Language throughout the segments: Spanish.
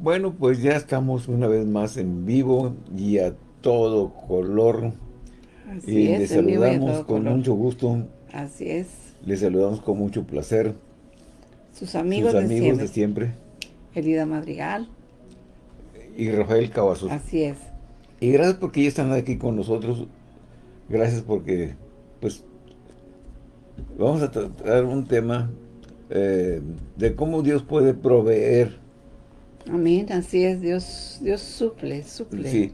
Bueno, pues ya estamos una vez más en vivo y a todo color. Así y es, les en vivo y a saludamos con color. mucho gusto. Así es. Les saludamos con mucho placer. Sus amigos, sus de amigos siempre. de siempre. Elida Madrigal. Y Rafael Cavazos. Así es. Y gracias porque ya están aquí con nosotros. Gracias porque, pues, vamos a tratar un tema eh, de cómo Dios puede proveer. Amén. Así es. Dios, Dios suple, suple. Sí.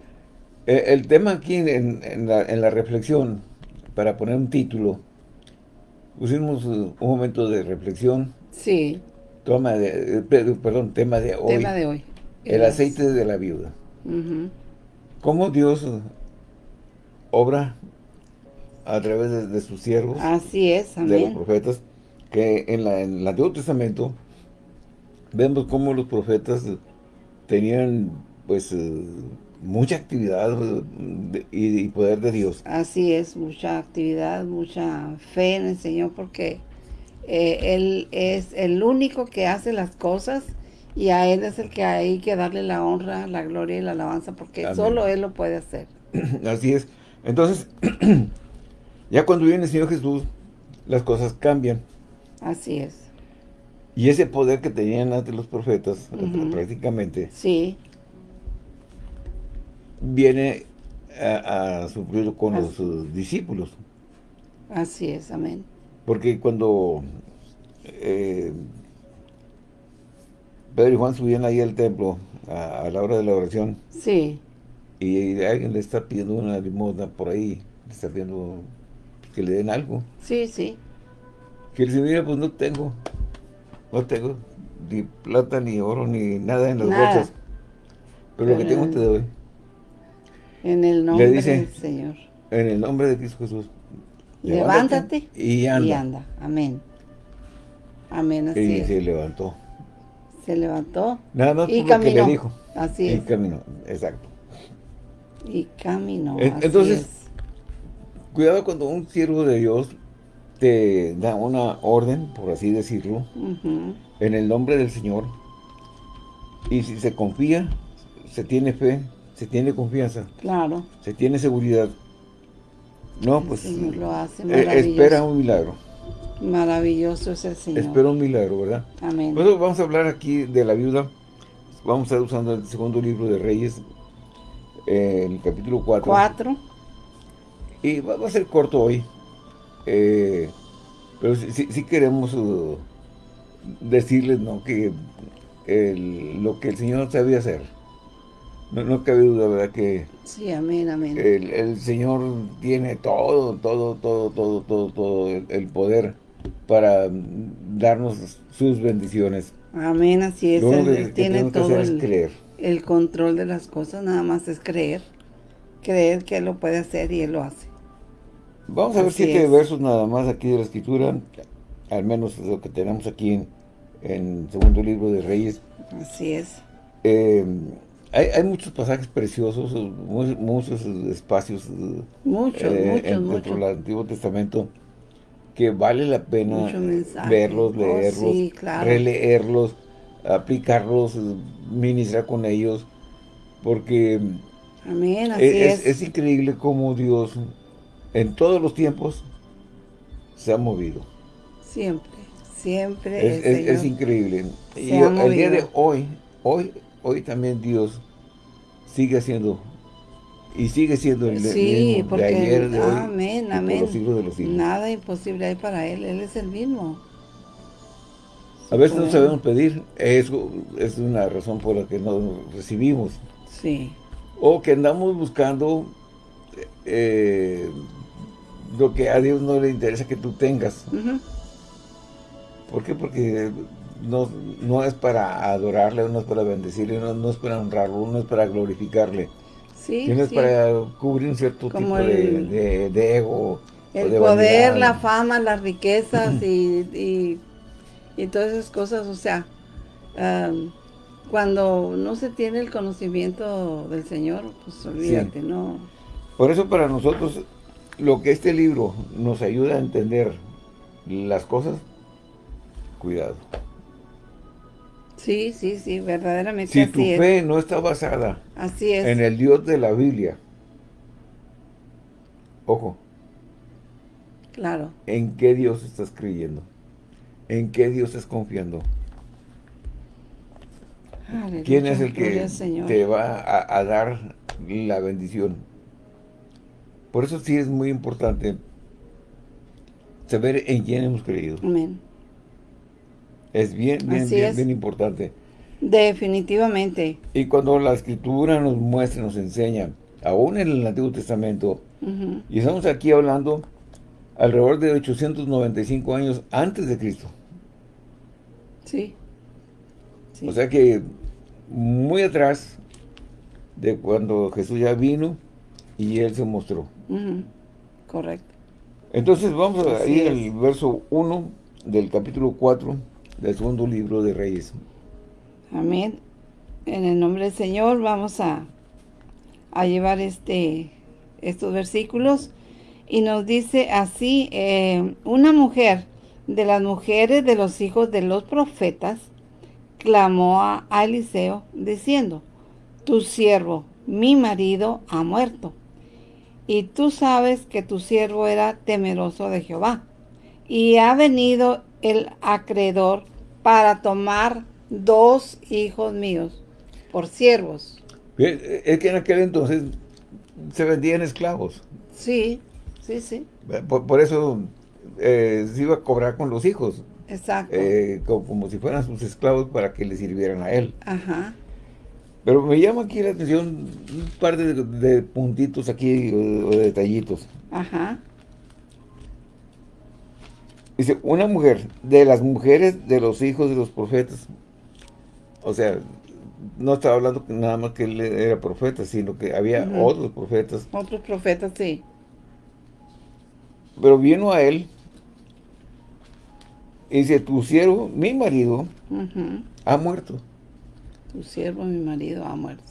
Eh, el tema aquí en, en la, en la reflexión, para poner un título, pusimos eh, un momento de reflexión, Sí, toma de, eh, pe- perdón, tema de hoy, tema de hoy. el aceite de la viuda. ¿Cómo Dios obra a través de, de sus siervos? Así es, de los amén. profetas, que en, la, en el Antiguo Testamento vemos cómo los profetas tenían pues eh, mucha actividad de- y, y poder de Dios. Así es, mucha actividad, mucha fe en el Señor, porque eh, Él es el único que hace las cosas y a Él es el que hay que darle la honra, la gloria y la alabanza, porque Amén. solo Él lo puede hacer. Así es. Entonces, ya cuando viene el Señor Jesús, las cosas cambian. Así es. Y ese poder que tenían antes los profetas, Ujú. prácticamente, Sí, viene a, a suplirlo con Así. los eh, discípulos. así es, amén. Porque cuando eh, Pedro y Juan subían ahí al templo a, a la hora de la oración Sí, y alguien le está pidiendo una limosna por ahí, le está pidiendo que le den algo. sí, sí. Que él dice, mira, pues no tengo, no tengo ni plata, ni oro, ni nada en las Nada. bolsas. Pero lo que tengo te doy. En el nombre dice- del Señor. En el nombre de Cristo Jesús. Levántate y anda. Y anda, amén. Amén, así Y es. se levantó. Se levantó Nada más y lo que caminó. le dijo. Así Y es. caminó, exacto. Y caminó. Así entonces, es. Cuidado cuando un siervo de Dios te da una orden, por así decirlo, en el nombre del Señor. Y si se confía, se tiene fe, se tiene confianza, Claro. se tiene seguridad. No, pues el Señor lo hace eh, espera un milagro. Maravilloso es el Señor. Espera un milagro, ¿verdad? Amén. Eso vamos a hablar aquí de la viuda. Vamos a estar usando el segundo libro de Reyes, eh, el capítulo 4. Cuatro. Y va, va a ser corto hoy. Eh, pero sí, sí- sí queremos uh, decirles ¿no? que el- lo que el Señor sabía hacer. No, no cabe duda, ¿verdad? Que Sí, amén, amén. el, el Señor tiene todo, todo, todo, todo, todo, todo el, el poder para darnos sus bendiciones. amén, así es. Él, que, tiene que todo el, creer. el control de las cosas, nada más es creer. Creer que Él lo puede hacer y Él lo hace. Vamos a ver siete es. versos nada más aquí de la Escritura, al menos lo que tenemos aquí en, en segundo libro de Reyes. Así es. Eh, hay, hay muchos pasajes preciosos, mu- muchos espacios eh, eh, en- dentro del Antiguo Testamento que vale la pena verlos, Oh, leerlos, sí, claro. releerlos, aplicarlos, eh, ministrar con ellos, porque Amén, así es, es. es increíble cómo Dios en todos los tiempos se ha movido. Siempre, siempre Es, el es- es Señor. increíble. se Y ha el día de hoy, hoy, hoy también Dios sigue haciendo y sigue siendo el Sí, mismo porque de ayer, de hoy, amén, amén. los siglos de los siglos. Nada imposible hay para Él, Él es el mismo. A veces no sabemos pedir, eso es una razón por la que no recibimos. Sí, O que andamos buscando eh, lo que a Dios no le interesa que tú tengas. ¿Por qué? Porque no, no es para adorarle, no es para bendecirle, no, no es para honrarlo, no es para glorificarle, sí, es sí. para cubrir un cierto Como tipo de, el- de- de ego. El de poder, vanidad. la fama, las riquezas y, y, y todas esas cosas, o sea, am, cuando no se tiene el conocimiento del Señor, pues olvídate, ¿no? Por eso para nosotros, lo que este libro nos ayuda a entender las cosas, cuidado. Sí, sí, sí, verdaderamente Si así tu es. fe no está basada Así es. en el Dios de la Biblia, ojo, Claro. ¿en qué Dios estás creyendo? ¿En qué Dios estás confiando? Aleluya, ¿Quién es el que te va a, a dar la bendición? Por eso sí es muy importante saber en quién hemos creído. Amén. Es bien, bien, bien, es. bien importante. Definitivamente. Y cuando la Escritura nos muestra, nos enseña, aún en el Antiguo Testamento, y estamos aquí hablando alrededor de 895 años antes de Cristo. Sí. Sí. O sea que muy atrás de cuando Jesús ya vino y Él se mostró. Correcto. Entonces vamos a Así ir es. al verso 1 del capítulo 4 del segundo libro de Reyes. Amén. En el nombre del Señor vamos a, a llevar este estos versículos y nos dice así, eh, una mujer de las mujeres de los hijos de los profetas clamó a, a Eliseo diciendo, tu siervo, mi marido, ha muerto. Y tú sabes que tu siervo era temeroso de Jehová. Y ha venido el acreedor para tomar dos hijos míos por siervos. Es que en aquel entonces se vendían esclavos. Sí, sí, sí, Por, por eso eh, se iba a cobrar con los hijos, exacto. eh, co- como, si fueran sus esclavos para que le sirvieran a él. Ajá, Pero me llama aquí la atención un par de, de puntitos aquí o, de detallitos. ajá, Dice, una mujer de las mujeres de los hijos de los profetas. O sea, no estaba hablando nada más que él era profeta, sino que había otros profetas. otros profetas, sí. Pero vino a él y dice, tu siervo, mi marido, ha muerto. Tu siervo, mi marido, ha muerto.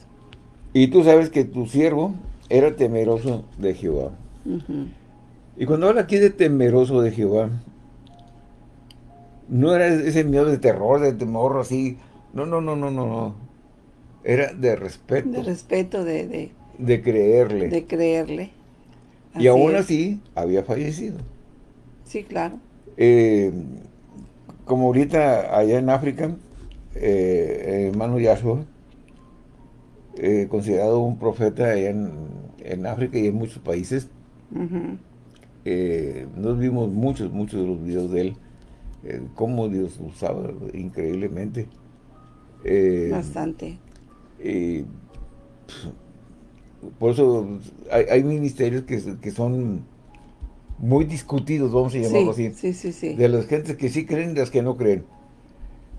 Y tú sabes que tu siervo era temeroso de Jehová. Y cuando habla aquí de temeroso de Jehová, no era ese miedo de terror, de temor así. No, no, no, no, no, no. Era de respeto, De de, respeto, de, de, creerle. de creerle. y aún es. así, había fallecido. Sí, claro. Eh, como ahorita allá en África, eh, hermano Yahshua, eh, considerado un profeta allá en, en África y en muchos países, eh, nos vimos muchos, muchos de los videos de él, eh, cómo Dios usaba increíblemente. Eh, Bastante. y, por eso hay, hay ministerios que, que son muy discutidos, vamos a llamarlo Sí, así, sí, sí, sí. de las gentes que sí creen y las que no creen.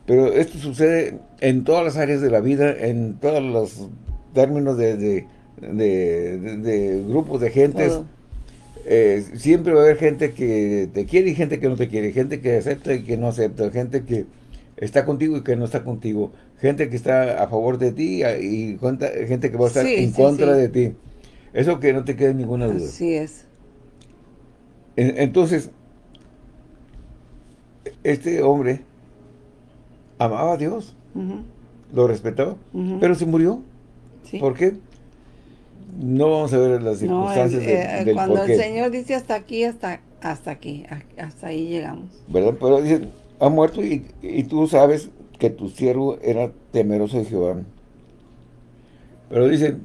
Pero esto sucede en todas las áreas de la vida, en todos los términos de, de, de- de- de grupos de gentes. Todo. Eh, siempre va a haber gente que te quiere y gente que no te quiere, gente que acepta y que no acepta, gente que está contigo y que no está contigo, gente que está a favor de ti y cuenta- gente que va a estar Sí, en sí, contra sí. de ti. Eso que no te quede ninguna duda. Así es. En- Entonces, este hombre amaba a Dios, lo respetaba, pero se murió. Sí. ¿Por qué? No vamos a ver las No, circunstancias el- de- eh, del cuando el. Señor dice hasta aquí, hasta, hasta aquí, hasta ahí llegamos. ¿verdad? Pero dice, ha muerto y, y tú sabes que tu siervo era temeroso de Jehová. Pero dice,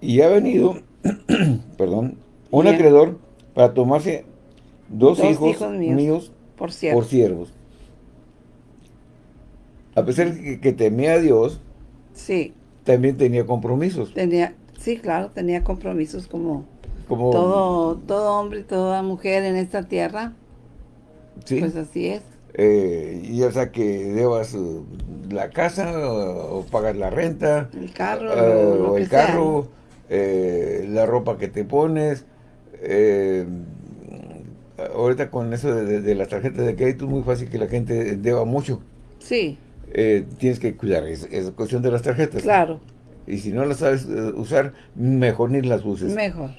y ha venido, perdón, un Bien. acreedor para tomarse dos, Dos hijos, hijos míos. Por por siervos. A pesar de que, que temía a Dios, Sí, también tenía compromisos. tenía, sí, claro, tenía compromisos como Como, todo, todo hombre y toda mujer en esta tierra. ¿sí? Pues así es. Eh, ya sea que debas eh, la casa o, o pagas la renta, El carro, lo- lo o el carro, eh, la ropa que te pones. eh, ahorita con eso de, de- de las tarjetas de crédito es muy fácil que la gente deba mucho. Sí, Eh, tienes que cuidar esa cuestión de las tarjetas. claro, Y si no las sabes eh, usar, mejor ni las uses. mejor.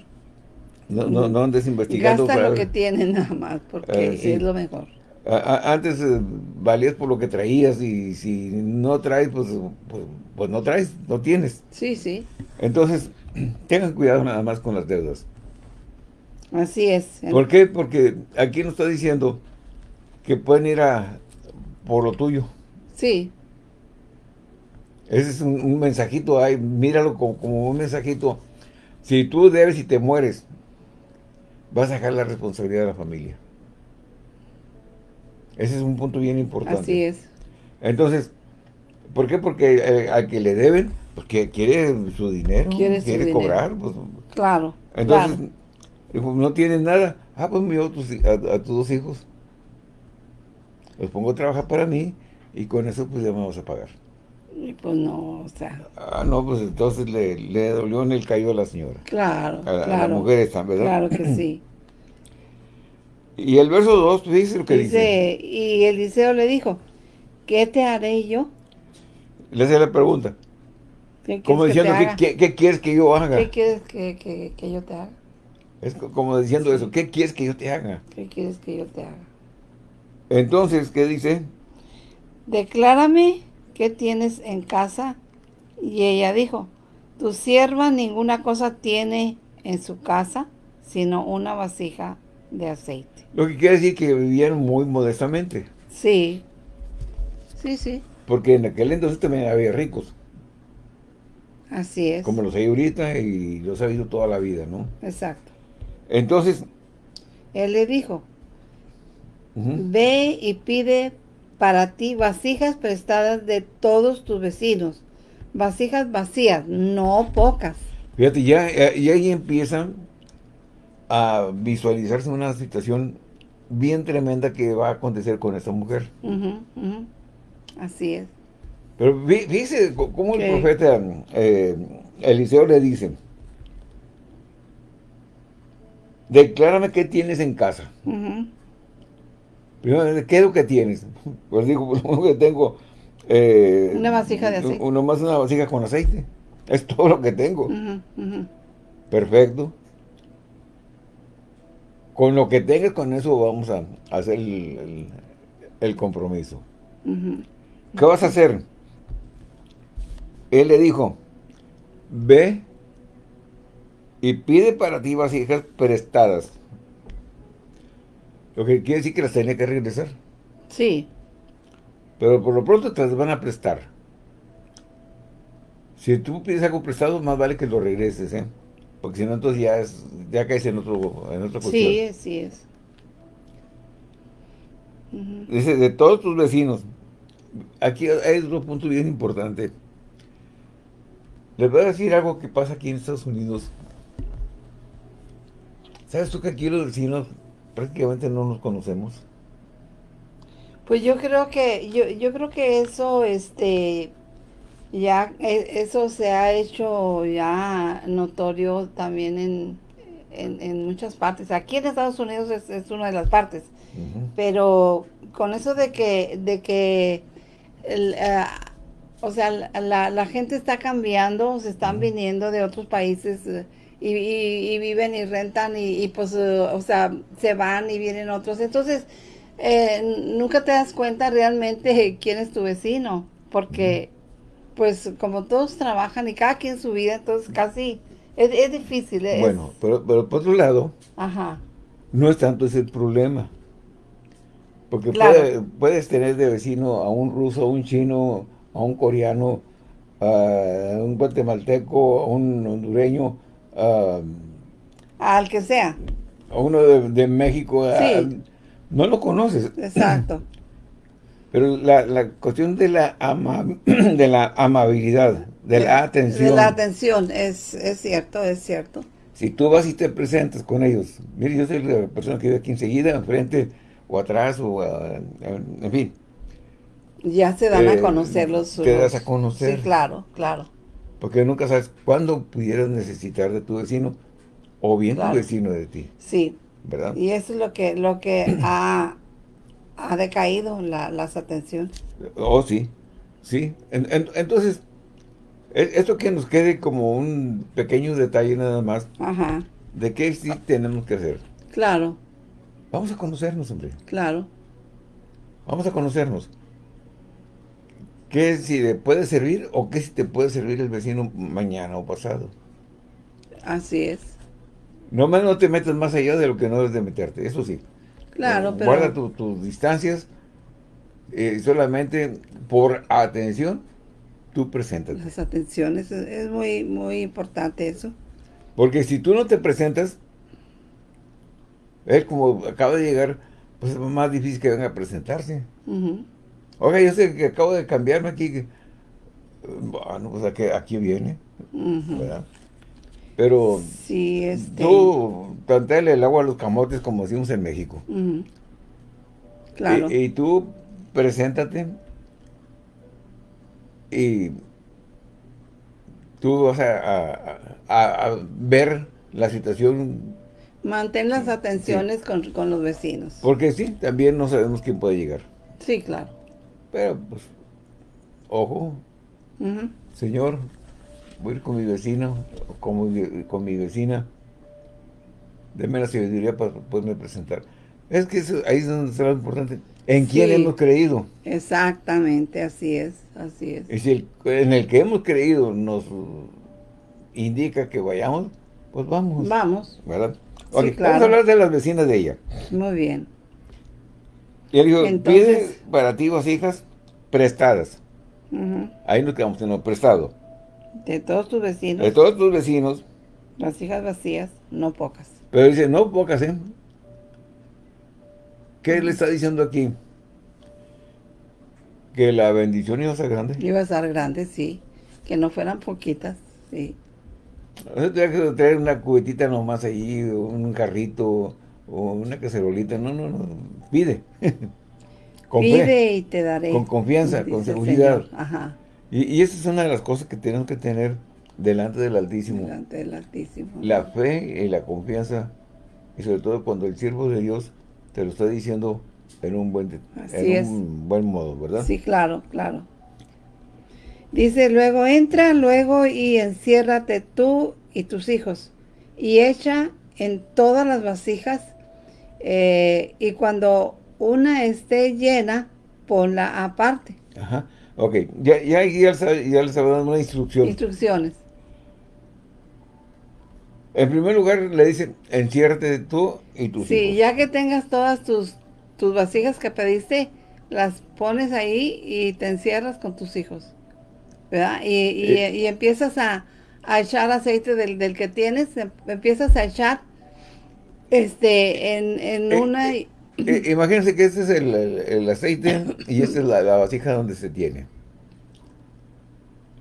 no, no, no andes investigando. Gasta para- lo que tiene nada más, porque sí. es lo mejor. antes eh, valías por lo que traías y si no traes, pues, pues, pues, no traes, no tienes. Sí, sí. Entonces, tengan cuidado nada más con las deudas. Así es. ¿Por qué? Porque aquí nos está diciendo que pueden ir a por lo tuyo. Sí. Ese es un, mensajito ahí, míralo como, como, un mensajito. Si tú debes y te mueres, vas a dejar la responsabilidad de la familia. Ese es un punto bien importante. Así es. Entonces, ¿por qué? Porque eh, a que le deben, porque quiere su dinero, quiere, cobrar. Pues, claro. Entonces, no tiene nada. Ah, pues me a, a, tus dos hijos. Los pongo a trabajar para mí y con eso pues ya me vamos a pagar. Y pues no, o sea. Ah, no, pues entonces le, le dolió en el caído a la señora. Claro, a, claro. A la mujer esta, ¿verdad? Claro que sí. Y el verso 2 pues, dice lo que dice, Y Eliseo le dijo, ¿qué te haré yo? Le hace la pregunta. Como diciendo, ¿qué, ¿qué, quieres que yo haga? ¿Qué quieres que, que, que, yo te haga? Es como diciendo eso, ¿qué quieres que yo te haga? ¿Qué quieres que yo te haga? Entonces, ¿qué dice? Declárame qué tienes en casa. Y ella dijo, tu sierva ninguna cosa tiene en su casa, sino una vasija de aceite. Lo que quiere decir que vivían muy modestamente. Sí, sí, sí. Porque en aquel entonces también había ricos. Así es. Como los hay ahorita y los ha habido toda la vida, ¿no? Exacto. Entonces... Él le dijo, ve y pide para ti vasijas prestadas de todos tus vecinos. Vasijas vacías, no pocas. Fíjate, ya, y ahí empiezan a visualizarse una situación bien tremenda que va a acontecer con esta mujer. Así es. Pero dice cómo el profeta eh, Eliseo le dice, declárame qué tienes en casa. Primero, ¿qué es lo que tienes? Pues digo, pues, lo que tengo... Eh, una vasija de aceite. Uno más una vasija con aceite. Es todo lo que tengo. Perfecto con lo que tengas, con eso vamos a, hacer el, compromiso. ¿Qué vas a hacer? Él le dijo, ve y pide para ti vasijas prestadas. Lo que quiere decir que las tenía que regresar. Sí. Pero por lo pronto te las van a prestar. Si tú pides algo prestado, más vale que lo regreses, ¿eh? Porque si no, entonces ya, es, ya caes en, otro, en otra cuestión. Sí, sí es. Dice, de todos tus vecinos. Aquí hay otro punto bien importante. Les voy a decir algo que pasa aquí en Estados Unidos. ¿Sabes tú que aquí los vecinos prácticamente no nos conocemos? Pues yo creo que, yo, yo creo que eso, este, ya e, eso se ha hecho ya notorio también en, en, muchas partes. Aquí en Estados Unidos es, una de las partes, pero con eso de que, de que eh, o sea, la, la, gente está cambiando, se están viniendo de otros países eh, y, viven y rentan y, pues, eh, o sea, se van y vienen otros. Entonces, nunca te das cuenta realmente quién es tu vecino, porque pues como todos trabajan y cada quien su vida, entonces casi es, difícil. Bueno, pero, pero por otro lado, no es tanto ese el problema. Porque puedes tener de vecino a un ruso, a un chino, a un coreano, a un guatemalteco, a un hondureño, al que sea. A uno de, México. no lo conoces. Exacto. Pero la, la cuestión de la, de la amabilidad, de, la atención. De la atención, es, es cierto, es cierto. Si tú vas y te presentas con ellos, mire, yo soy la persona que vive aquí enseguida, enfrente, o atrás, o en fin. Ya se dan a eh, conocer los... Te das a conocer. Sí, claro, claro. Porque nunca sabes cuándo pudieras necesitar de tu vecino, o bien tu vecino de ti. Sí. ¿Verdad? Y eso es lo que, lo que ha ha decaído la, las atenciones. Oh, sí, sí. entonces, e, esto que nos quede como un pequeño detalle nada más, Ajá. de qué sí tenemos que hacer. Claro. Vamos a conocernos, hombre. Claro. Vamos a conocernos. ¿Qué si le puede servir o qué si te puede servir el vecino mañana o pasado? Así es. No más no te metas más allá de lo que no debes de meterte, eso sí. Claro, pero... Guarda tus distancias eh, solamente por atención, tú presentas. Las atenciones, es muy, muy importante eso. Porque si tú no te presentas, es como acaba de llegar, pues es más difícil que venga a presentarse. Oiga, yo sé que acabo de cambiarme aquí. Bueno, pues aquí, aquí viene. Pero sí, este... tú tantele el agua a los camotes como decimos en México. Claro. y, tú preséntate y tú vas a, ver la situación. Mantén las atenciones con, los vecinos. Porque sí, también no sabemos quién puede llegar. Sí, claro. Pero, pues, ojo, señor, voy a ir con mi vecino, con mi, con mi vecina, deme la sabiduría para poderme presentar. Es que eso, ahí es donde lo importante. ¿En quién hemos creído? Exactamente, así es, así es. Y si en el que hemos creído nos indica que vayamos, pues vamos. Vamos. ¿Verdad? Vamos a hablar de las vecinas de ella. Muy bien. Y él dijo, pide para ti, vos hijas, prestadas. Ahí nos quedamos en lo prestado. De todos tus vecinos. De todos tus vecinos. Las hijas vacías, no pocas. Pero dice, no pocas, ¿eh? ¿Qué le está diciendo aquí? Que la bendición iba a ser grande. Iba a ser grande, sí. Que no fueran poquitas, sí. No se que traer una cubetita nomás ahí, un carrito, o una cacerolita. No, no, no. Pide. Pide y te daré. Con confianza, con seguridad. Ajá. Y, y, esa es una de las cosas que tenemos que tener delante del Altísimo. Delante del Altísimo. La fe y la confianza. Y sobre todo cuando el siervo de Dios te lo está diciendo en un buen, en un buen modo, ¿verdad? Sí, claro, claro. Dice, luego entra, luego y enciérrate tú y tus hijos, y echa en todas las vasijas, eh, y cuando una esté llena, ponla aparte. Ajá, ok, ya, ya, ya, les había dado una instrucción. Instrucciones. En primer lugar, le dicen, enciérrate tú y tus Sí, ya que tengas todas tus, tus vasijas que pediste, las pones ahí y te encierras con tus hijos. ¿Verdad? Y, y, eh. empiezas a, echar aceite del, del, que tienes, em, empiezas a echar este en, en eh, una... Eh, imagínense que este es el, el, aceite y esta es la, la, vasija donde se tiene.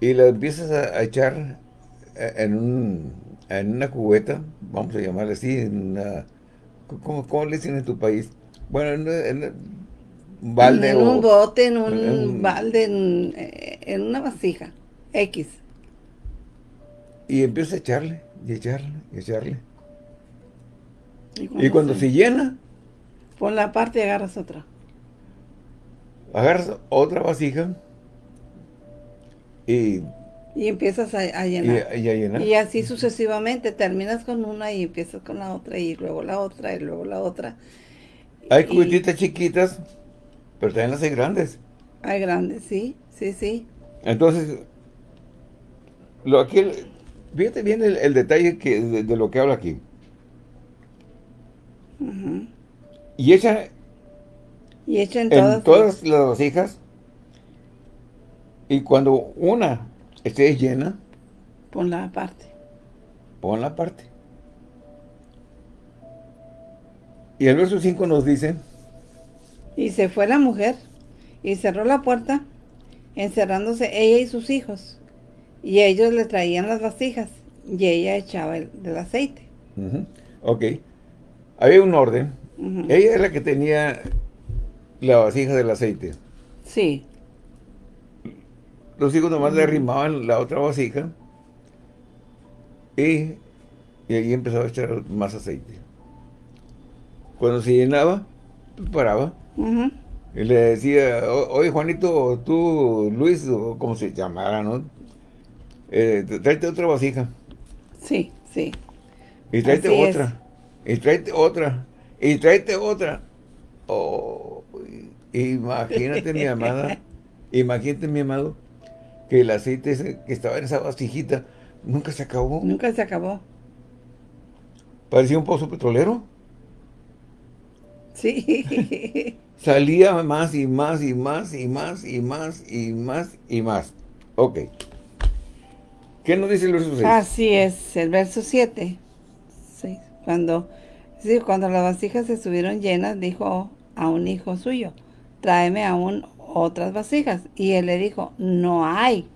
Y la empiezas a echar en un en una cubeta, vamos a llamarle así, en una, ¿cómo, le dicen en tu país? Bueno, en, un balde En un bote, en un balde, en, una vasija, X. Y empieza a echarle, y echarle, y echarle. Y cuando, se, llena... Pon la parte y agarras otra. Agarras otra vasija y y empiezas a, llenar. Y, así sucesivamente, terminas con una y empiezas con la otra y luego la otra y luego la otra. Hay cubetitas chiquitas, pero también las hay grandes. Hay grandes, sí, sí, sí. Entonces, lo aquí, fíjate bien el, detalle que, de, lo que habla aquí. Y echa, y echa en, todas las hijas. Y cuando una esté llena. Ponla aparte. Ponla aparte. Y el verso 5 nos dice. Y se fue la mujer y cerró la puerta, encerrándose ella y sus hijos. Y ellos le traían las vasijas y ella echaba el, del aceite. Ok. Había un orden. Ella era la que tenía la vasija del aceite. Sí. Los hijos nomás le arrimaban la otra vasija y, y ahí empezaba a echar más aceite. Cuando se llenaba, pues paraba. Y le decía, oye Juanito, tú, Luis, o como se llamara, ¿no? Eh, tráete otra vasija. Sí, sí. Y tráete otra. Y tráete otra. Y tráete otra. Oh, Imagínate, mi amada, imagínate, mi amado, que el aceite que estaba en esa vasijita nunca se acabó. Nunca se acabó. Parecía un pozo petrolero. Sí. Salía más y más y más y más y más y más y más. Ok. ¿Qué nos dice el verso 6? Así es, el verso 7. Cuando, sí, cuando las vasijas estuvieron llenas, dijo a un hijo suyo, tráeme aún otras vasijas. Y él le dijo, no hay.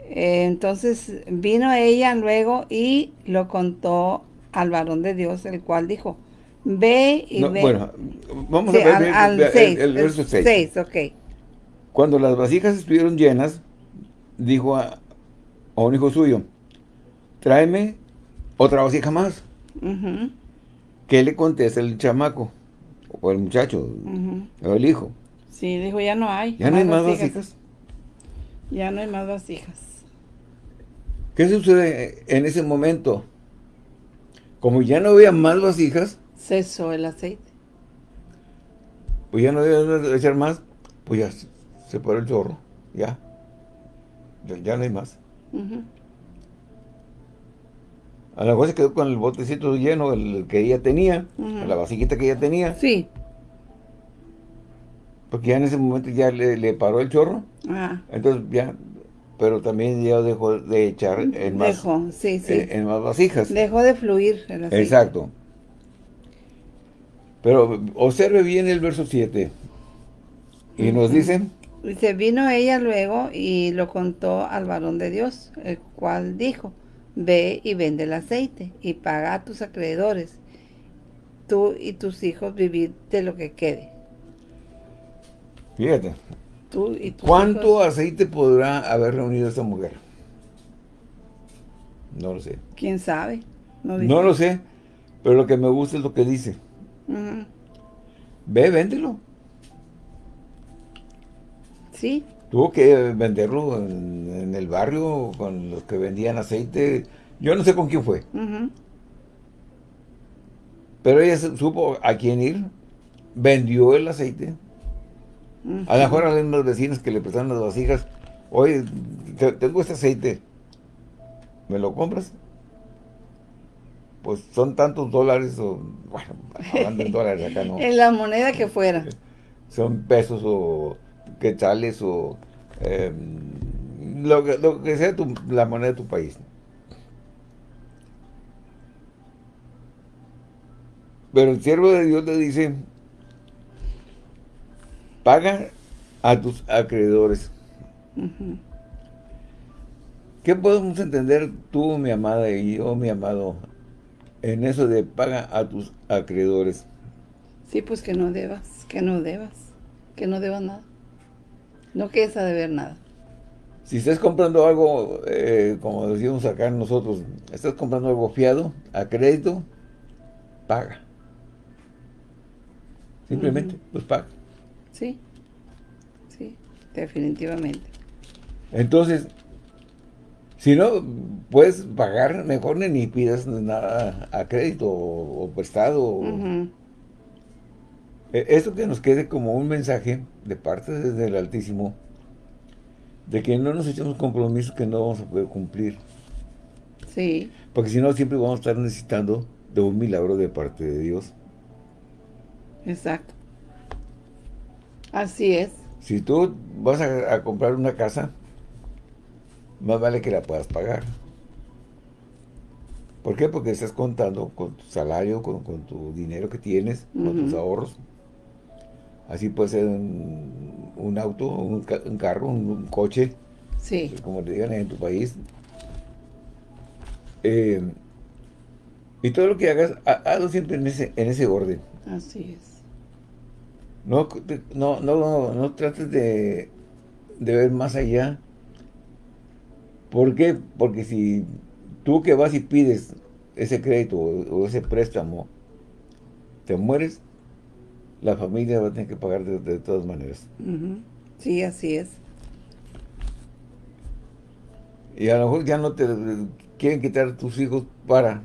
Eh, entonces vino ella luego y lo contó al varón de Dios, el cual dijo, ve y ve. Bueno, vamos a ver al, el, el, verso 6. 6, ok. Cuando las vasijas estuvieron llenas, dijo a, a un hijo suyo, tráeme otra vasija más. ¿Qué le contesta el chamaco? O el muchacho, o el hijo. Sí, dijo, ya no hay. ¿Ya no hay más vasijas? Ya no hay más vasijas. ¿Qué sucede en ese momento? Como ya no había más vasijas. Cesó el aceite. Pues ya no debe echar más. Pues ya se paró el chorro. Ya. Ya no hay más. A lo mejor se quedó con el botecito lleno, el que ella tenía, la vasijita que ella tenía. Sí. Porque ya en ese momento ya le, paró el chorro. Ah. Entonces ya, pero también ya dejó de echar en más, dejó, sí, sí. En, más vasijas. Dejó de fluir el. Exacto. Pero observe bien el verso 7. Y nos dicen... Dice, vino ella luego y lo contó al varón de Dios, el cual dijo, ve y vende el aceite y paga a tus acreedores, tú y tus hijos vivid de lo que quede. Fíjate. Tú y ¿Cuánto aceite podrá haber reunido esta mujer? No lo sé. ¿Quién sabe? No, lo sé, pero lo que me gusta es lo que dice. Ve, véndelo. Sí. Tuvo que venderlo en, el barrio con los que vendían aceite. Yo no sé con quién fue. Pero ella supo a quién ir. Vendió el aceite. A lo mejor a los vecinos que le prestaron las vasijas. Oye, tengo este aceite. ¿Me lo compras? Pues son tantos dólares o... Bueno, hablando en dólares acá, ¿no? en la moneda que fuera. Son pesos o quetzales o em, lo, que, lo, que, sea tu, la moneda de tu país. Pero el siervo de Dios le dice, paga a tus acreedores. ¿Qué podemos entender tú, mi amada, y yo, mi amado, en eso de paga a tus acreedores? Sí, pues que no debas, que no debas, que no debas nada. No quieres a deber nada. Si estás comprando algo, eh, como decíamos acá nosotros, estás comprando algo fiado, a crédito, paga. Simplemente, pues paga. Sí, sí, definitivamente. Entonces, si no puedes pagar, mejor ni pidas nada a crédito o, prestado. Esto que nos quede como un mensaje de parte desde el Altísimo, de que no nos echemos compromisos que no vamos a poder cumplir. Sí. Porque si no, siempre vamos a estar necesitando de un milagro de parte de Dios. Exacto. Así es. Si tú vas a, comprar una casa, más vale que la puedas pagar. ¿Por qué? Porque estás contando con tu salario, con, tu dinero que tienes, con tus ahorros. Así puede ser un, auto, un, carro, un, coche. Sí. Como te digan en tu país. Eh, y todo lo que hagas, hazlo siempre en ese, en ese orden. Así es. No, no, no, no trates de, de ver más allá. ¿Por qué? Porque si tú que vas y pides ese crédito o, ese préstamo, te mueres, la familia va a tener que pagar de, todas maneras. Sí, así es. Y a lo mejor ya no te quieren quitar tus hijos para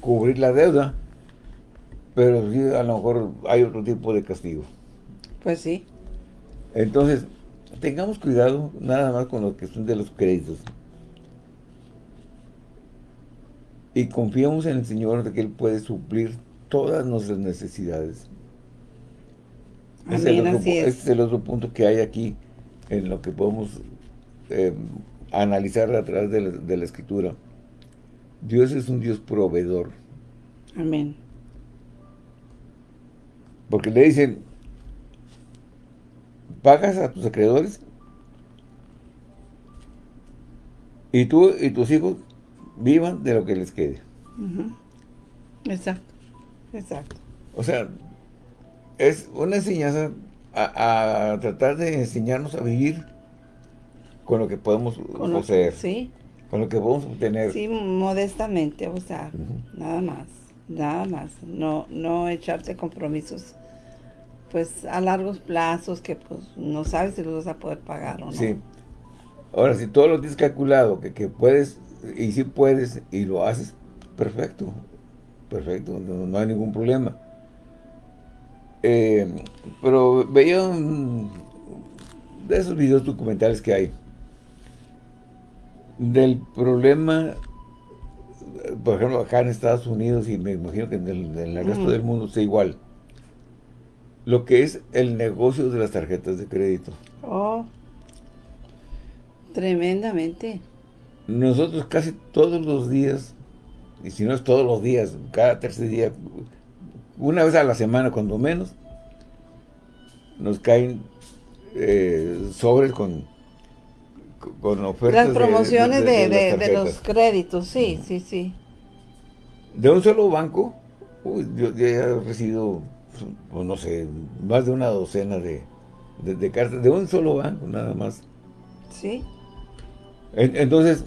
cubrir la deuda, pero sí a lo mejor hay otro tipo de castigo. Pues sí. Entonces, tengamos cuidado nada más con lo que son de los créditos. Y confiamos en el Señor de que Él puede suplir todas nuestras necesidades. Ese es, el otro, así es. el otro punto que hay aquí en lo que podemos eh, analizar a través de la, de la Escritura. Dios es un Dios proveedor. Amén. Porque le dicen, pagas a tus acreedores y tú y tus hijos vivan de lo que les quede. Exacto. Exacto. O sea, es una enseñanza a, a tratar de enseñarnos a vivir con lo que podemos Con lo- poseer, Sí. con lo que podemos obtener. Sí, modestamente, o sea, nada más, nada más. No, no echarte compromisos, pues, a largos plazos que, pues, no sabes si los vas a poder pagar o no. Sí. Ahora, si todo lo tienes calculado, que, que puedes, y si puedes, y lo haces, perfecto. Perfecto, no, no hay ningún problema. Eh, pero veía un- de esos videos documentales que hay, del problema, por ejemplo, acá en Estados Unidos, y me imagino que en el, en el resto del mundo sea igual, lo que es el negocio de las tarjetas de crédito. Oh, tremendamente. Nosotros casi todos los días, y si no es todos los días, cada tercer día, una vez a la semana cuando menos, nos caen eh, sobres con, con ofertas Las promociones de, las de- de los créditos, sí, sí, sí. De un solo banco, uy, yo, yo ya he recibido, pues, no sé, más de una docena de, de- de cartas, de un solo banco nada más. Sí, En- Entonces,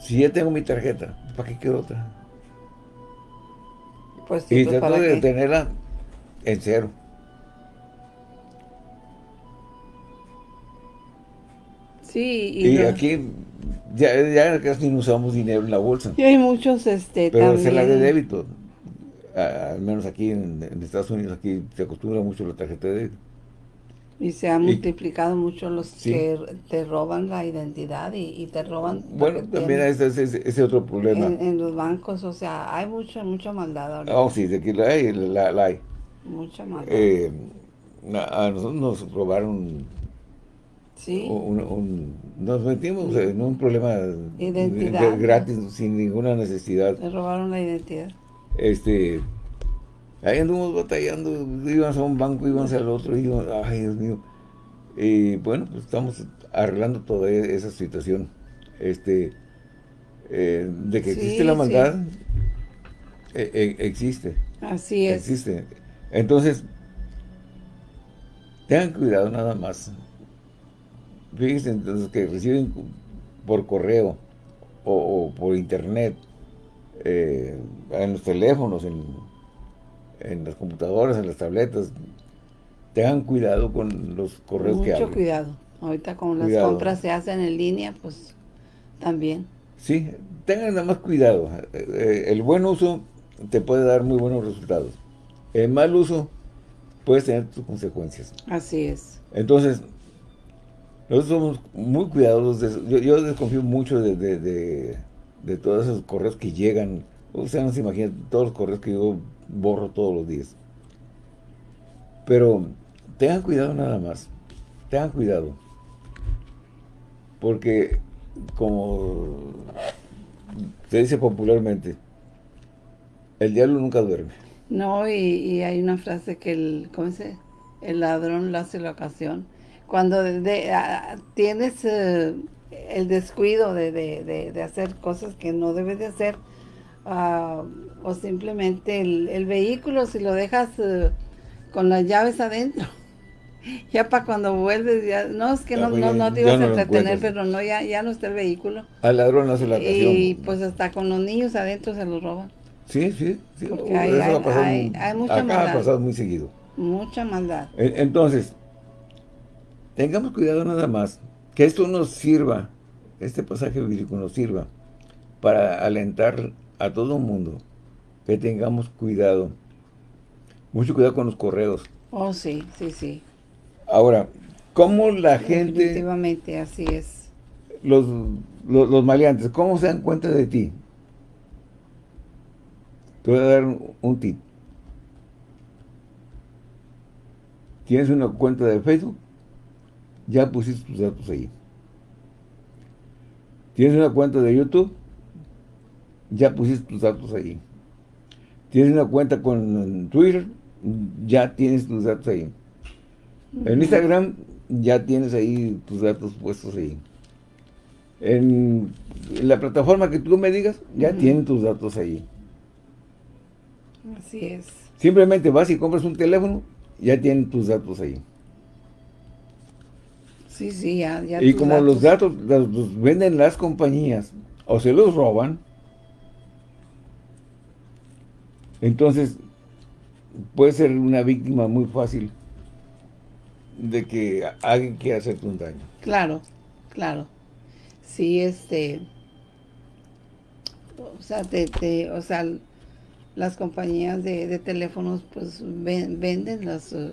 si ya tengo mi tarjeta, ¿para qué quiero otra? Pues Y pues, trato ¿para de qué? tenerla en cero. Sí, y, aquí ya, ya casi no usamos dinero en la bolsa, y hay muchos, este, pero también. se la de débito. A- al menos aquí en, en Estados Unidos, aquí se acostumbra mucho la tarjeta de débito. Y se han Y- multiplicado mucho los Sí. que te roban la identidad y, y te roban. Bueno, también ese es ese, ese otro problema. en, en los bancos, o sea, hay mucha, mucha maldad ahorita. Oh, sí, de aquí la hay, la, la hay. Mucha maldad. Eh, a, nosotros nos robaron sí, un- un- nos metimos en un problema Identidad. de- gratis, sin ninguna necesidad. te robaron la identidad. Este, ahí anduvimos batallando, íbamos a un banco, íbamos al otro, y íbamos, ay Dios mío. Y bueno, pues estamos arreglando toda esa situación. Este, eh, de que Sí, existe la sí. maldad, e- e- existe, Así es. existe. Entonces, tengan cuidado nada más. Fíjense entonces que reciben por correo o, o por internet, eh, en los teléfonos, en, en las computadoras, en las tabletas, tengan cuidado con los correos que Mucho cuidado. Ahorita como las compras se hacen en línea, pues también. Sí, tengan nada más cuidado. Eh, El buen uso te puede dar muy buenos resultados. El mal uso puede tener sus consecuencias. Así es. Entonces, nosotros somos muy cuidadosos de eso. Yo, yo desconfío mucho de, de, de- de todos esos correos que llegan. Ustedes no se imaginan todos los correos que yo borro todos los días. Pero tengan cuidado nada más. Tengan cuidado. Porque, como se dice popularmente, el diablo nunca duerme. No, y, hay una frase que el, ¿cómo se? El ladrón lo hace la ocasión. Cuando tienes eh, el descuido de, de- de- de hacer cosas que no debes de hacer, ah, o simplemente el, el vehículo, si lo dejas eh, con las llaves adentro, ya para cuando vuelves, ya, no, es que no, no, no te ibas no a entretener, pero no, ya, ya no está el vehículo. Al ladrón hace la ocasión. Y pues hasta con los niños adentro se los roban. Sí, sí, sí. Porque hay- eso hay- ha pasado hay- muy- hay mucha acá ha maldad. pasado muy seguido. Mucha maldad. Entonces, tengamos cuidado nada más, que esto nos sirva, este pasaje bíblico nos sirva para alentar a todo el mundo que tengamos cuidado Mucho cuidado con los correos. Oh, sí, sí, sí. Ahora, ¿cómo la gente... Definitivamente, así es. Los, los, los maleantes, ¿cómo se dan cuenta de ti? Te voy a dar un tip. ¿Tienes una cuenta de Facebook? Ya pusiste tus datos ahí. ¿Tienes una cuenta de YouTube? Ya pusiste tus datos ahí. ¿Tienes una cuenta con Twitter? Ya tienes tus datos ahí. En Instagram ya tienes ahí tus datos puestos ahí. En la plataforma que tú me digas, ya tienes tus datos ahí. Así es. Simplemente vas y compras un teléfono, ya tienen tus datos ahí. Sí, sí, ya, ya Y como los datos los, venden las compañías o se los roban, entonces puede ser una víctima muy fácil de que alguien quiera hacerte un daño. Claro, claro. Sí, este... O sea, te, o sea, las compañías de, teléfonos pues venden las... Eh,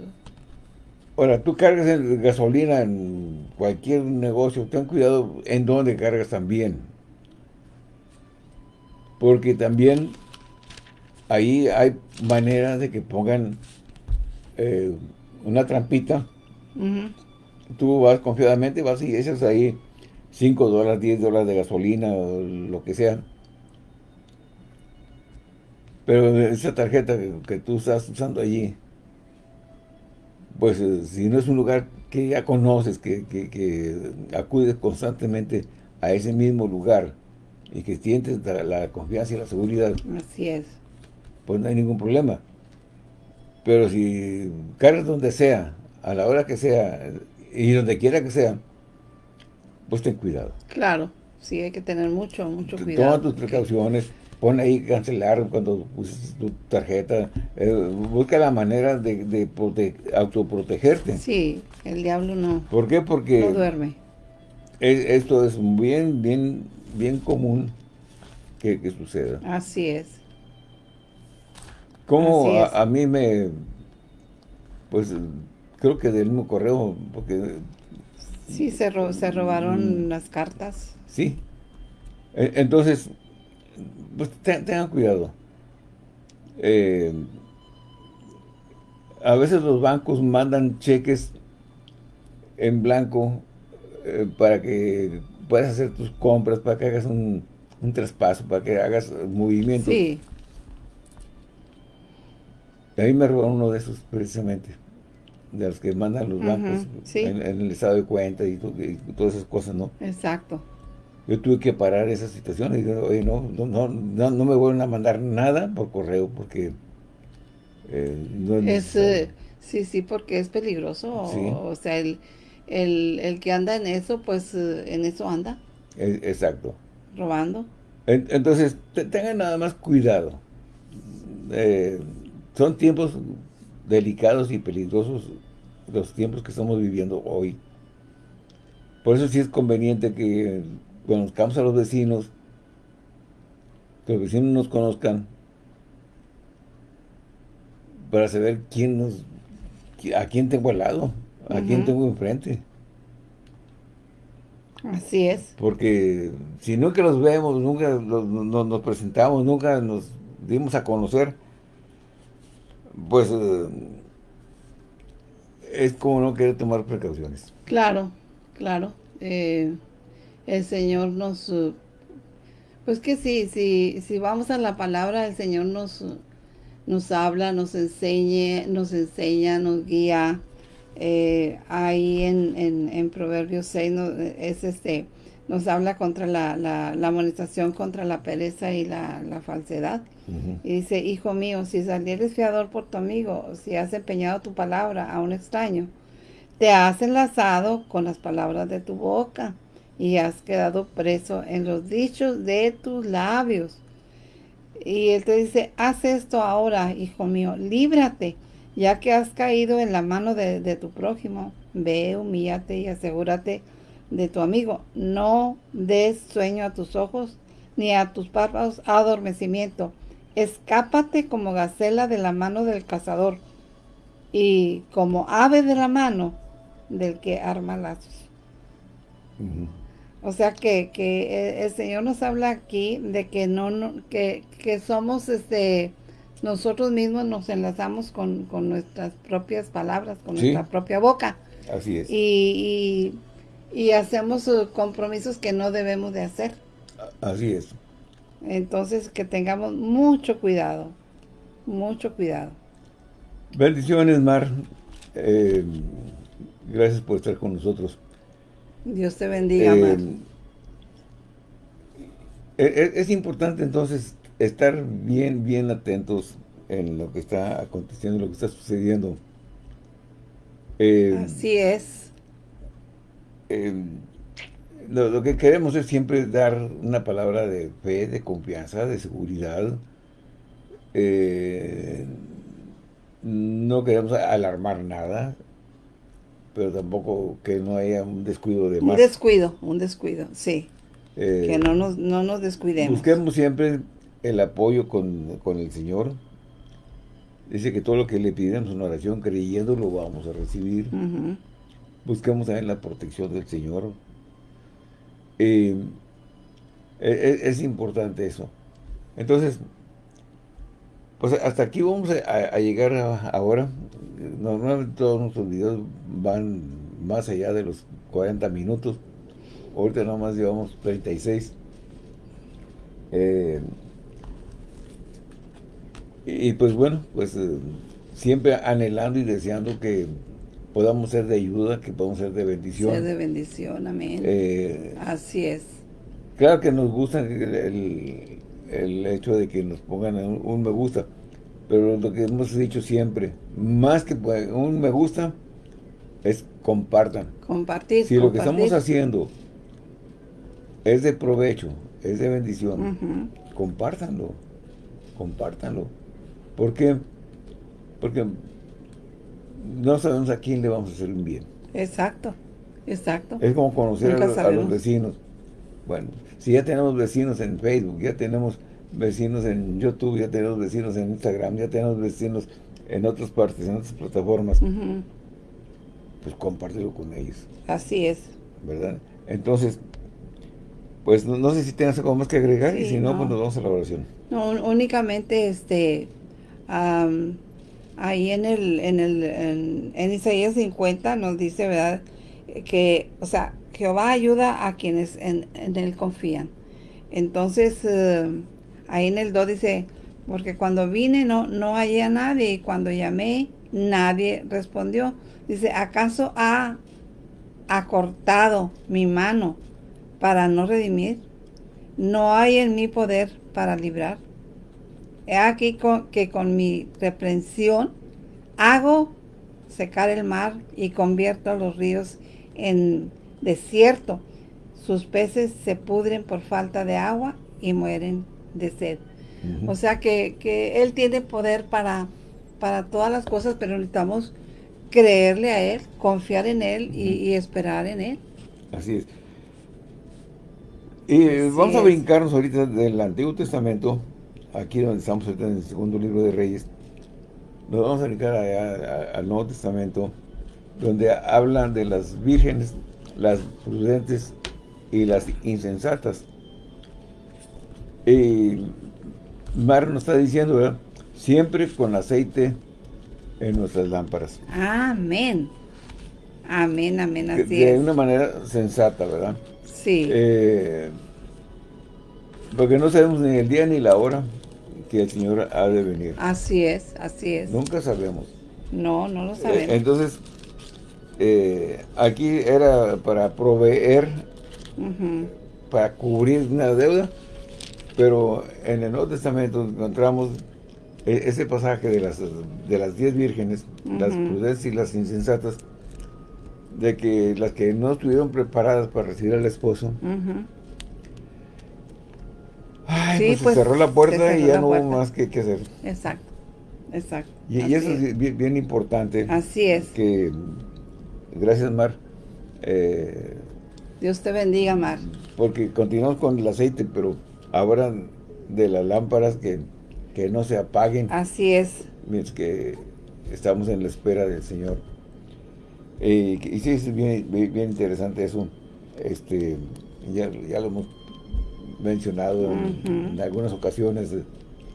Ahora, tú cargas gasolina en cualquier negocio, ten cuidado en dónde cargas también. Porque también ahí hay maneras de que pongan eh, una trampita. Tú vas confiadamente, vas y echas ahí 5 dólares, 10 dólares de gasolina o lo que sea. Pero esa tarjeta que, tú estás usando allí, pues eh, si no es un lugar que ya conoces, que, que, acudes constantemente a ese mismo lugar y que sientes la, confianza y la seguridad. Así es. Pues no hay ningún problema. Pero si cargas donde sea, a la hora que sea y donde quiera que sea, pues ten cuidado. Claro, sí hay que tener mucho, mucho cuidado. Toma tus precauciones pon ahí cancelar cuando uses tu tarjeta, eh, busca la manera de, de autoprotegerte. Sí, el diablo no. ¿Por qué? Porque... No duerme. esto es bien, bien, bien común que, suceda. Así es. Como a, mí me... Pues creo que del mismo correo, porque... Sí, se, se robaron mm. las cartas. Sí. E, entonces, pues tengan cuidado. Eh, a veces los bancos mandan cheques en blanco eh, para que puedas hacer tus compras, para que hagas un, traspaso, para que hagas movimientos. Sí. A mí me robaron uno de esos precisamente, de los que mandan los bancos en, el estado de cuenta y todas esas cosas, ¿no? Exacto yo tuve que parar esa situación y dije, oye, no, no, no, no me vuelven a mandar nada por correo porque eh, no es... Eh, sí, sí, porque es peligroso. O, sea, el, el, que anda en eso, pues eh, en eso anda. E, exacto. Robando. entonces, tengan nada más cuidado. Son tiempos delicados y peligrosos los tiempos que estamos viviendo hoy. Por eso sí es conveniente que conozcamos a los vecinos, que los vecinos nos conozcan, para saber quién nos, a quién tengo al lado, a quién tengo enfrente. Así es. Porque si nunca los vemos, nunca nos presentamos, nunca nos dimos a conocer, pues eh, es como no querer tomar precauciones. Claro, claro. Eh, el Señor nos... Uh, pues que sí, si, si vamos a la palabra, el Señor nos, nos habla, nos enseñe, nos enseña, nos guía. Eh, ahí en, en, Proverbios 6 es este, nos habla contra la, la, la amonestación, contra la pereza y la, la falsedad. Y dice, hijo mío, si salieres fiador por tu amigo, si has empeñado tu palabra a un extraño, te has enlazado con las palabras de tu boca y has quedado preso en los dichos de tus labios. Y él te dice, haz esto ahora, hijo mío, líbrate, ya que has caído en la mano de, tu prójimo. Ve, humíllate y asegúrate de tu amigo. No des sueño a tus ojos, ni a tus párpados adormecimiento. Escápate como gacela de la mano del cazador, y como ave de la mano del que arma lazos. O sea que, que, el Señor nos habla aquí de que no, que, que, somos este nosotros mismos nos enlazamos con, nuestras propias palabras, con nuestra propia boca. Así es. Y, y, hacemos uh, compromisos que no debemos de hacer. Así es. Entonces que tengamos mucho cuidado, mucho cuidado. Bendiciones, Mar. Eh, gracias por estar con nosotros. Dios te bendiga, Mar. Eh, e, es, importante entonces estar bien, bien atentos en lo que está aconteciendo, lo que está sucediendo. Eh, Así es. Lo, que queremos es siempre dar una palabra de fe, de confianza, de seguridad. Eh, no queremos alarmar nada, pero tampoco que no haya un descuido de más. Un descuido, un descuido, sí. Eh, que no nos, no nos descuidemos. Busquemos siempre el apoyo con, el Señor. Dice que todo lo que le pidamos en oración, creyendo, lo vamos a recibir. Busquemos también la protección del Señor. Eh, e, e, es importante eso. Entonces, pues hasta aquí vamos a, llegar ahora. Normalmente todos nuestros videos van más allá de los 40 minutos. Ahorita nomás llevamos 36. Eh, y pues bueno, pues eh, siempre anhelando y deseando que podamos ser de ayuda, que podamos ser de bendición. Ser de bendición, amén. Eh, Así es. Claro que nos gusta el, el hecho de que nos pongan un, me gusta. Pero lo que hemos dicho siempre, más que un me gusta, es compartan. Compartir, Si lo que estamos haciendo es de provecho, es de bendición, compártanlo, compártanlo. ¿Por qué? Porque no sabemos a quién le vamos a hacer un bien. Exacto, exacto. Es como conocer a los vecinos. Bueno, si ya tenemos vecinos en Facebook, ya tenemos vecinos en YouTube, ya tenemos vecinos en Instagram, ya tenemos vecinos en otras partes, en otras plataformas, pues compártelo con ellos. Así es. ¿Verdad? Entonces, pues no, sé si tienes algo más que agregar y si no, pues nos vamos a la oración. No, únicamente este ahí en el en el en, Isaías 50 nos dice, ¿verdad? Que, o sea, Jehová ayuda a quienes en, él confían. Entonces, eh, ahí en el 2 dice, porque cuando vine no, no hallé a nadie y cuando llamé nadie respondió. Dice, ¿acaso ha acortado mi mano para no redimir? No hay en mi poder para librar. He aquí que con mi reprensión hago secar el mar y convierto los ríos en desierto. Sus peces se pudren por falta de agua y mueren de sed. O sea que, Él tiene poder para, para todas las cosas, pero necesitamos creerle a Él, confiar en Él y, esperar en Él. Así es. Y vamos a brincarnos ahorita del Antiguo Testamento, aquí donde estamos en el segundo libro de Reyes. Nos vamos a brincar al Nuevo Testamento, donde hablan de las vírgenes, las prudentes y las insensatas. Y Mar nos está diciendo, ¿verdad? Siempre con aceite en nuestras lámparas. Amén. Amén, amén, así de, una manera sensata, ¿verdad? Sí. Eh, porque no sabemos ni el día ni la hora que el Señor ha de venir. Así es, así es. Nunca sabemos. No, no lo sabemos. Eh, entonces, eh, aquí era para proveer para cubrir una deuda, pero en el Nuevo Testamento encontramos e-, ese pasaje de las de las diez vírgenes, las prudentes y las insensatas, de que las que no estuvieron preparadas para recibir al esposo, pues, se pues, cerró la puerta y ya no hubo más que, hacer. Exacto, exacto. Y, eso es bien, importante. Así es. Que, gracias Mar, eh, Dios te bendiga, Mar. Porque continuamos con el aceite, pero ahora de las lámparas que, no se apaguen. Así es. que estamos en la espera del Señor. Eh, y sí, es bien, bien, interesante eso. Este, ya, lo hemos mencionado en, algunas ocasiones,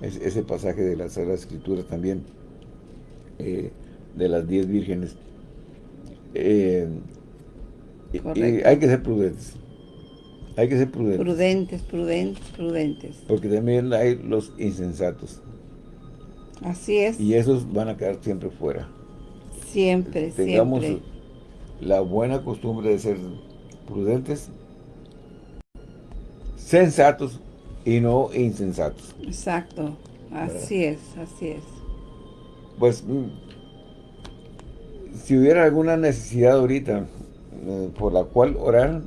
ese pasaje de las Sagradas Escrituras también, eh, de las diez vírgenes. Eh, hay que ser prudentes. Hay que ser prudentes. Prudentes, prudentes, prudentes. Porque también hay los insensatos. Así es. Y esos van a quedar siempre fuera. Siempre, Tengamos la buena costumbre de ser prudentes, sensatos y no insensatos. Exacto. Así es, así es. Pues, mm, si hubiera alguna necesidad ahorita eh, por la cual orar,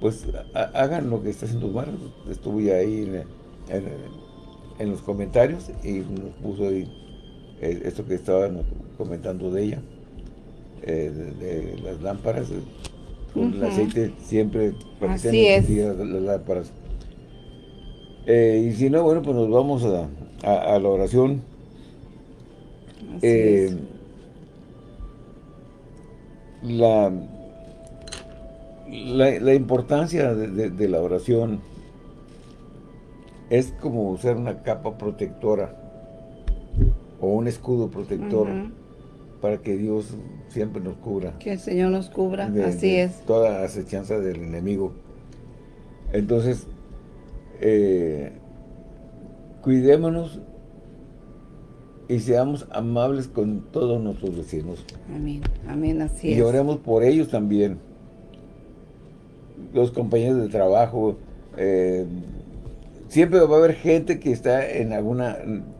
pues hagan lo que está en tus manos. Estuve ahí en, los comentarios y nos puso ahí eh, esto que estaban comentando de ella, eh, de, las lámparas, con el aceite siempre para Así es. las, lámparas. y si no, bueno, pues nos vamos a, la oración. La la, importancia de, la oración es como usar una capa protectora o un escudo protector para que Dios siempre nos cubra. Que el Señor nos cubra, así es. Toda acechanza del enemigo. Entonces, eh, cuidémonos y seamos amables con todos nuestros vecinos. Amén, amén, así es. Y oremos por ellos también los compañeros de trabajo, eh, siempre va a haber gente que está en algún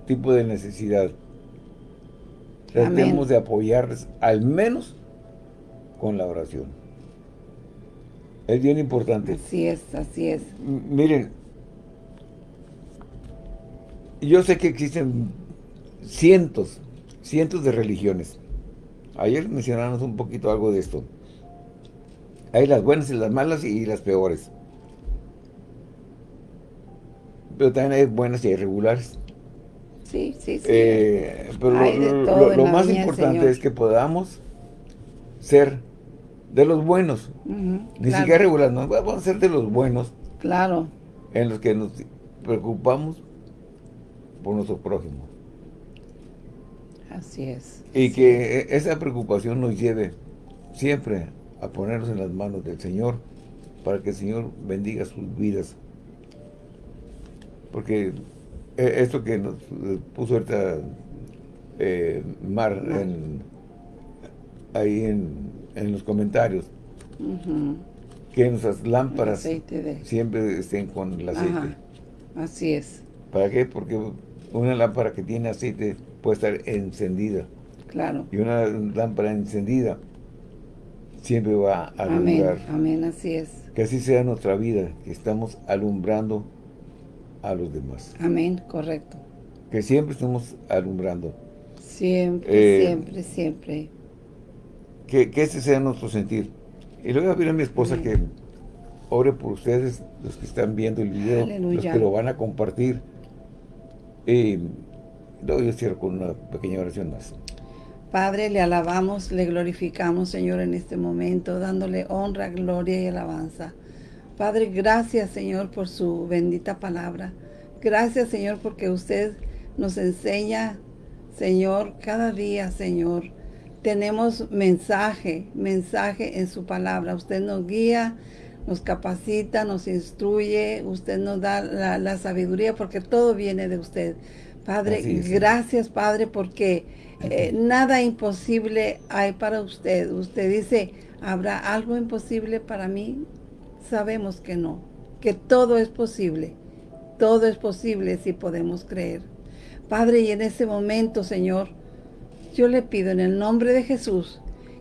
tipo de necesidad. Tratemos de apoyarles, al menos con la oración. Es bien importante. Así es, así es. miren, yo sé que existen cientos, cientos de religiones. Ayer mencionamos un poquito algo de esto. Hay las buenas y las malas y las peores. Pero también hay buenas y hay regulares. Sí, sí, sí. Eh, pero lo, más importante es que podamos ser de los buenos. Ni siquiera regulares, no, vamos a ser de los buenos. Claro. En los que nos preocupamos por nuestro prójimo. Así es. Y que esa preocupación nos lleve siempre a ponernos en las manos del Señor para que el Señor bendiga sus vidas. Porque esto que nos puso ahorita eh, Mar ahí en, los comentarios, que nuestras lámparas siempre estén con el aceite. Así es. ¿Para qué? Porque una lámpara que tiene aceite puede estar encendida. Claro. Y una lámpara encendida siempre va a alumbrar. Amén, así es. Que así sea nuestra vida, que estamos alumbrando a los demás. Amén, correcto. Que siempre estamos alumbrando. Siempre, eh, siempre, siempre. Que, que, ese sea nuestro sentir. Y le voy a pedir a mi esposa que ore por ustedes, los que están viendo el video, los que lo van a compartir. Y luego yo cierro con una pequeña oración más. Padre, le alabamos, le glorificamos, Señor, en este momento, dándole honra, gloria y alabanza. Padre, gracias, Señor, por su bendita palabra. Gracias, Señor, porque usted nos enseña, Señor, cada día, Señor. Tenemos mensaje, mensaje en su palabra. Usted nos guía, nos capacita, nos instruye, usted nos da la, sabiduría, porque todo viene de usted. Padre, gracias, Padre, porque eh, nada imposible hay para usted. Usted dice, ¿habrá algo imposible para mí? Sabemos que no, que todo es posible. Todo es posible si podemos creer. Padre, y en ese momento, Señor, yo le pido en el nombre de Jesús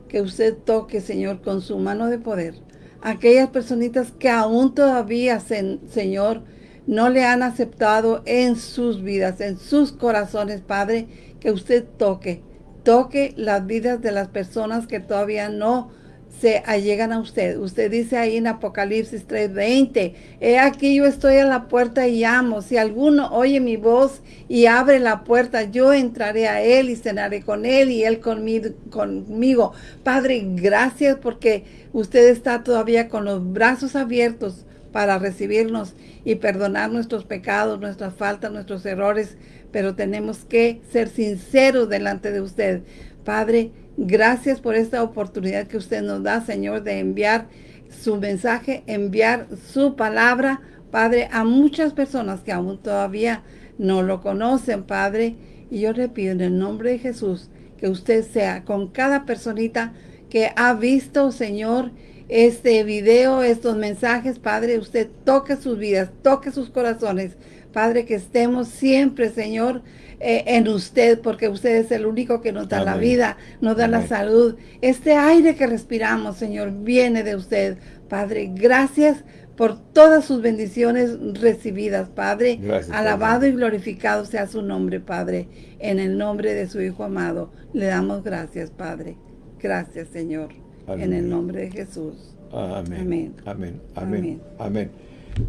que usted toque, Señor, con su mano de poder, aquellas personitas que aún todavía, Señor, no le han aceptado en sus vidas, en sus corazones, Padre, que usted toque, toque las vidas de las personas que todavía no se allegan a usted. Usted dice ahí en Apocalipsis 3:20, he aquí yo estoy a la puerta y llamo. Si alguno oye mi voz y abre la puerta, yo entraré a él y cenaré con él y él conmigo. conmigo. Padre, gracias porque usted está todavía con los brazos abiertos para recibirnos y perdonar nuestros pecados, nuestras faltas, nuestros errores, pero tenemos que ser sinceros delante de usted. Padre, Gracias por esta oportunidad que usted nos da, Señor, de enviar su mensaje, enviar su palabra, Padre, a muchas personas que aún todavía no lo conocen, Padre. Y yo le pido en el nombre de Jesús que usted sea con cada personita que ha visto, Señor, este video, estos mensajes, Padre, usted toque sus vidas, toque sus corazones. Padre, que estemos siempre, Señor, eh, en usted, porque usted es el único que nos da la vida, nos da la salud. Este aire que respiramos, Señor, viene de usted. Padre, gracias por todas sus bendiciones recibidas, Padre. Alabado y glorificado sea su nombre, Padre. En el nombre de su Hijo amado, le damos gracias, Padre. Gracias, Señor. En el nombre de Jesús. Amén. Amén. Amén. Amén.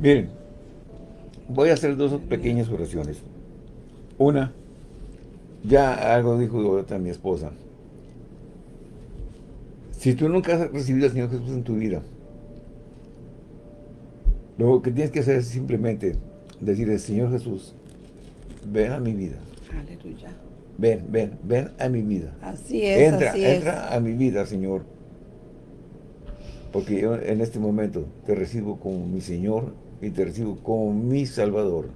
Miren, voy a hacer dos pequeñas oraciones. Una, ya algo dijo ahorita mi esposa. Si tú nunca has recibido al Señor Jesús en tu vida, lo que tienes que hacer es simplemente decirle, Señor Jesús, ven a mi vida. Aleluya. Ven, ven, ven a mi vida. Así es, entra, entra a mi vida, Señor. Porque yo en este momento te recibo como mi Señor y te recibo como mi Salvador.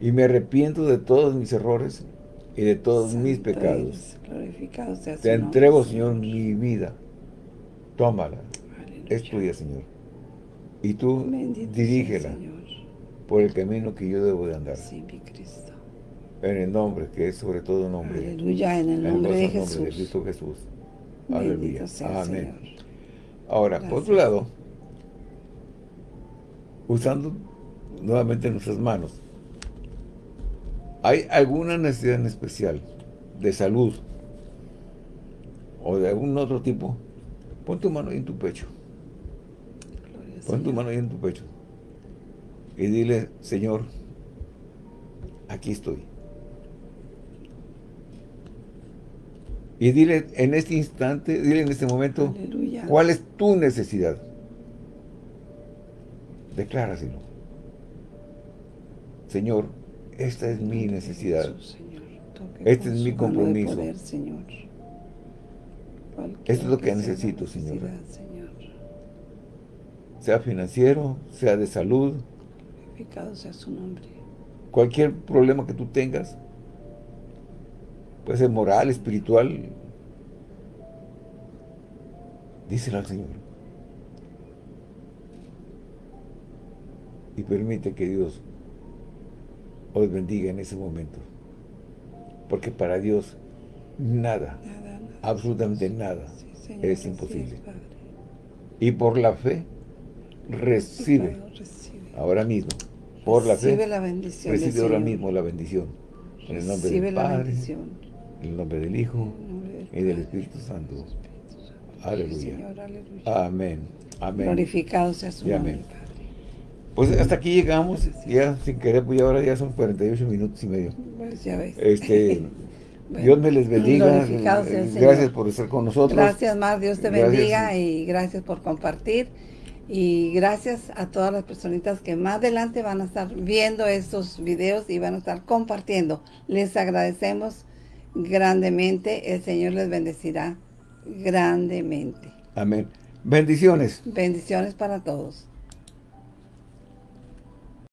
Y me arrepiento de todos mis errores y de todos mis pecados. Te entrego, Señor, mi vida. Tómala. Es tuya, Señor. Y tú dirígela por el camino que yo debo de andar. En el nombre, que es sobre todo nombre. Aleluya, en el nombre, de, Jesús. de Cristo Jesús. Aleluya. Amén. Ahora, por otro lado, usando nuevamente nuestras manos, ¿Hay alguna necesidad en especial de salud o de algún otro tipo? Pon tu mano ahí en tu pecho. Pon tu mano ahí en tu pecho. Y dile, Señor, aquí estoy. Y dile en este instante, dile en este momento, ¿cuál es tu necesidad? Decláraselo. Señor, esta es mi necesidad. Este es mi compromiso. Esto es lo que necesito, Señor. Sea financiero, sea de salud. sea su nombre. Cualquier problema que tú tengas. Puede ser moral, espiritual. Díselo al Señor. Y permite que Dios os bendiga en ese momento. Porque para Dios nada, absolutamente nada, es imposible. y por la fe, recibe, ahora mismo, por la fe, recibe ahora mismo la bendición. En el nombre del Padre, en el nombre del Hijo y del Espíritu Santo. Aleluya. Amén. Amén. Glorificado sea su nombre. Pues hasta aquí llegamos, ya sin querer, pues ahora ya son 48 minutos y medio. Pues ya ves. Este, Dios me les bendiga. Gracias por estar con nosotros. Gracias, más Dios te bendiga y gracias por compartir. Y gracias a todas las personitas que más adelante van a estar viendo estos videos y van a estar compartiendo. Les agradecemos grandemente. El Señor les bendecirá grandemente. Amén. Bendiciones. Bendiciones para todos.